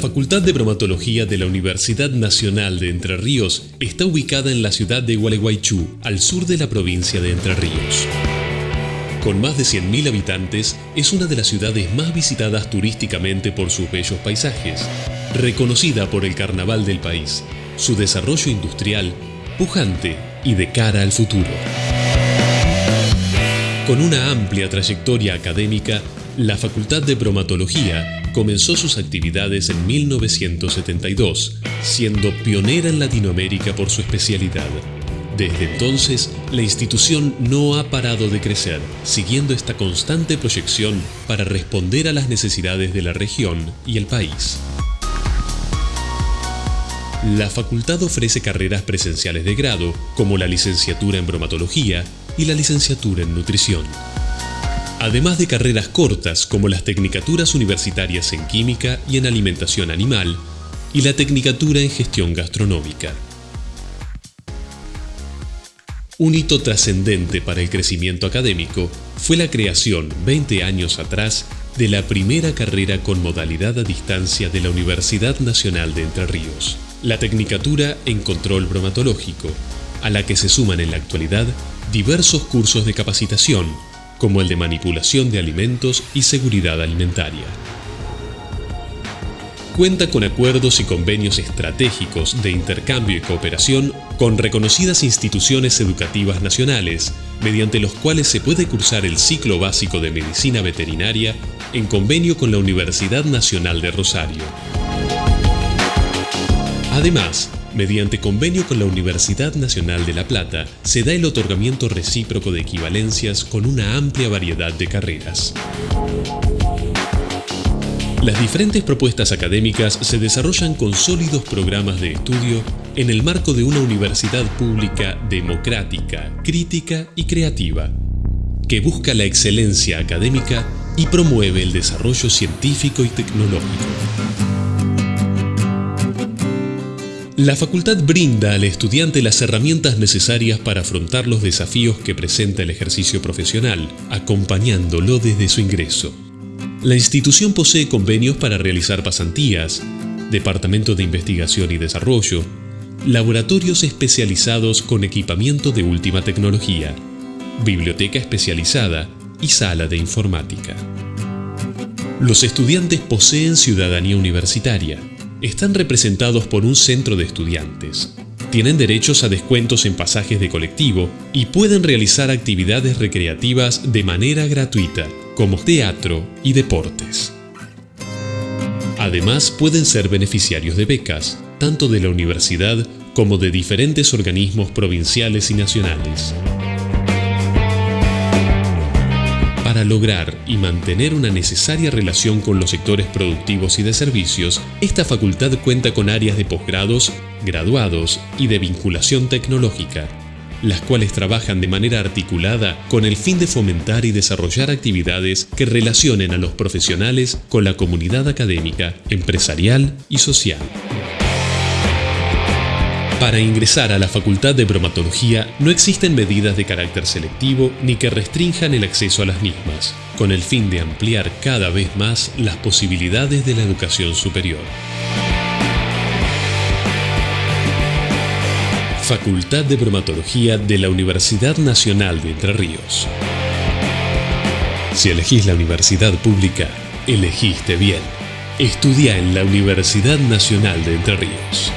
Facultad de Bromatología de la Universidad Nacional de Entre Ríos está ubicada en la ciudad de Gualeguaychú, al sur de la provincia de Entre Ríos. Con más de 100.000 habitantes, es una de las ciudades más visitadas turísticamente por sus bellos paisajes, reconocida por el carnaval del país, su desarrollo industrial, pujante y de cara al futuro. Con una amplia trayectoria académica, la Facultad de Bromatología comenzó sus actividades en 1972, siendo pionera en Latinoamérica por su especialidad. Desde entonces, la institución no ha parado de crecer, siguiendo esta constante proyección para responder a las necesidades de la región y el país. La facultad ofrece carreras presenciales de grado, como la licenciatura en bromatología y la licenciatura en nutrición además de carreras cortas como las tecnicaturas universitarias en química y en alimentación animal y la tecnicatura en gestión gastronómica. Un hito trascendente para el crecimiento académico fue la creación, 20 años atrás, de la primera carrera con modalidad a distancia de la Universidad Nacional de Entre Ríos, la Tecnicatura en Control Bromatológico, a la que se suman en la actualidad diversos cursos de capacitación como el de manipulación de alimentos y seguridad alimentaria. Cuenta con acuerdos y convenios estratégicos de intercambio y cooperación con reconocidas instituciones educativas nacionales, mediante los cuales se puede cursar el ciclo básico de medicina veterinaria en convenio con la Universidad Nacional de Rosario. Además, Mediante convenio con la Universidad Nacional de La Plata, se da el otorgamiento recíproco de equivalencias con una amplia variedad de carreras. Las diferentes propuestas académicas se desarrollan con sólidos programas de estudio en el marco de una universidad pública democrática, crítica y creativa, que busca la excelencia académica y promueve el desarrollo científico y tecnológico. La facultad brinda al estudiante las herramientas necesarias para afrontar los desafíos que presenta el ejercicio profesional, acompañándolo desde su ingreso. La institución posee convenios para realizar pasantías, departamento de investigación y desarrollo, laboratorios especializados con equipamiento de última tecnología, biblioteca especializada y sala de informática. Los estudiantes poseen ciudadanía universitaria, están representados por un centro de estudiantes. Tienen derechos a descuentos en pasajes de colectivo y pueden realizar actividades recreativas de manera gratuita, como teatro y deportes. Además, pueden ser beneficiarios de becas, tanto de la universidad como de diferentes organismos provinciales y nacionales. Lograr y mantener una necesaria relación con los sectores productivos y de servicios, esta facultad cuenta con áreas de posgrados, graduados y de vinculación tecnológica, las cuales trabajan de manera articulada con el fin de fomentar y desarrollar actividades que relacionen a los profesionales con la comunidad académica, empresarial y social. Para ingresar a la Facultad de Bromatología no existen medidas de carácter selectivo ni que restrinjan el acceso a las mismas, con el fin de ampliar cada vez más las posibilidades de la educación superior. Facultad de Bromatología de la Universidad Nacional de Entre Ríos. Si elegís la universidad pública, elegiste bien. Estudia en la Universidad Nacional de Entre Ríos.